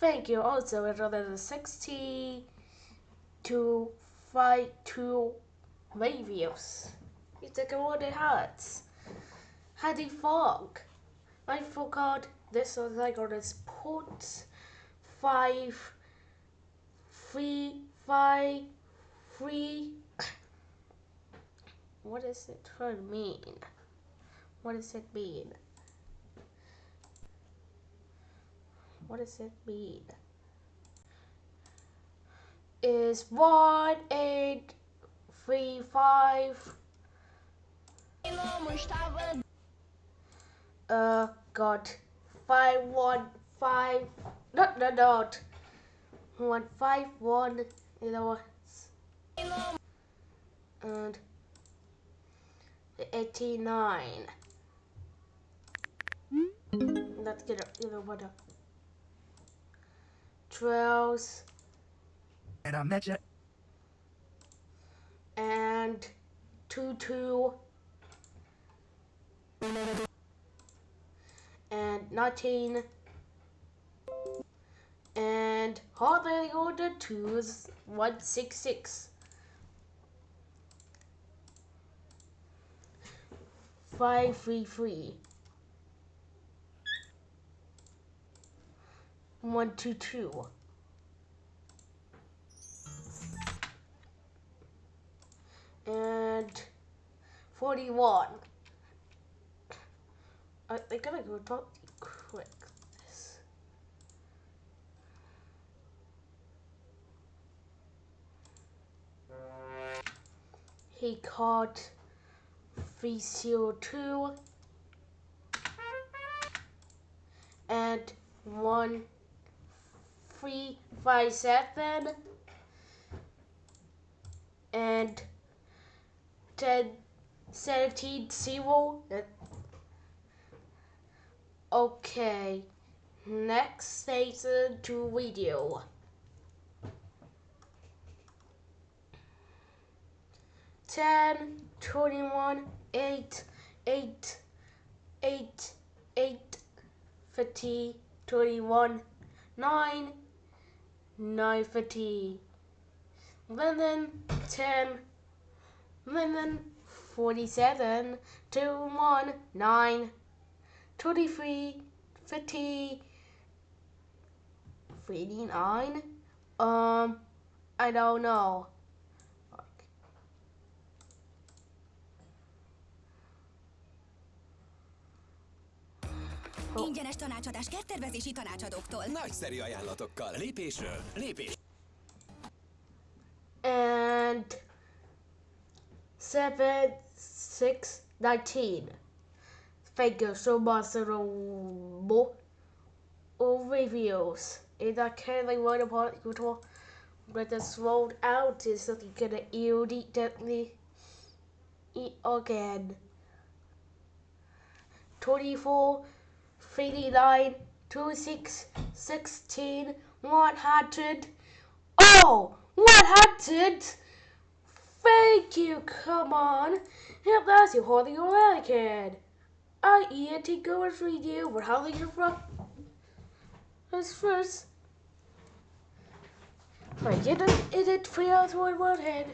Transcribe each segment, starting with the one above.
Thank you. Also, another 60 to 5 to reviews. It's like what it hurts. How the fog? I forgot this was like on this port five three five three what does it mean? What does it mean? What does it mean? Is one eight three five uh got five one five not not not. One five one you know and 89 let's get it even better 12 And I met you. and 2 2 and 19 and hardly order twos 166 533 122 and 41 I, I gotta go talk quick. He caught 302 and 1357 and 10 17 0 Okay, next station to video. Ten, twenty-one, eight, eight, eight, eight, fifty, twenty-one, nine, nine fifty. Eleven, ten, eleven, forty-seven, two, one, nine. 23, 50, 59. Um, I don't know. Ingyenes tanácsadás kerttervezési tanácsadóktól. Nagyszerű ajánlatokkal. Lépésről lépés. And seven, six, nineteen. Thank you so much for the reviews. And I can't like write about YouTube, but this rolled out is that you gonna immediately eat again. 24, 39, 26, 16, 100. Oh, 100! Thank you, come on. If that's you holding your Anakin. I eat to go and you for how they get from. As first. I get it, it, it three one one head.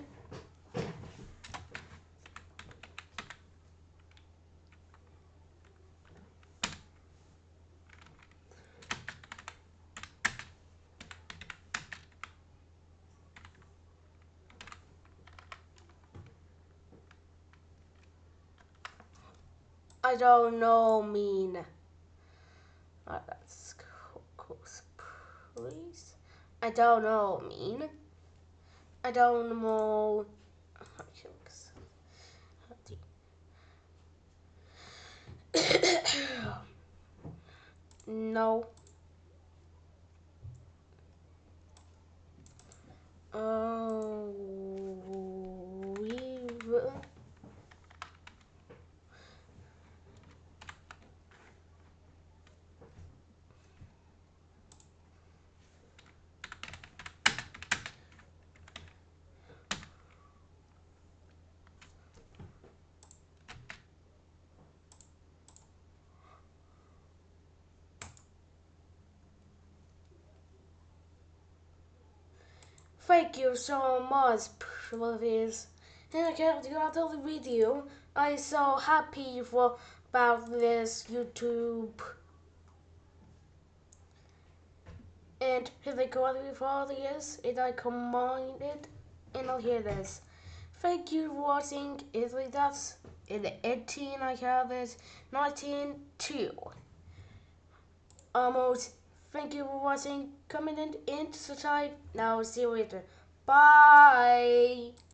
I don't know mean. Oh, that's close, please. I don't know mean. I don't know. no. Oh, Thank you so much, please. And I can't do another video. I'm so happy for about this YouTube. And here they go before this, and I combined it, and I'll hear this. Thank you for watching. Italy that's in the 18 I have this 19 2. Almost. Thank you for watching. Comment and subscribe. Now see you later. Bye.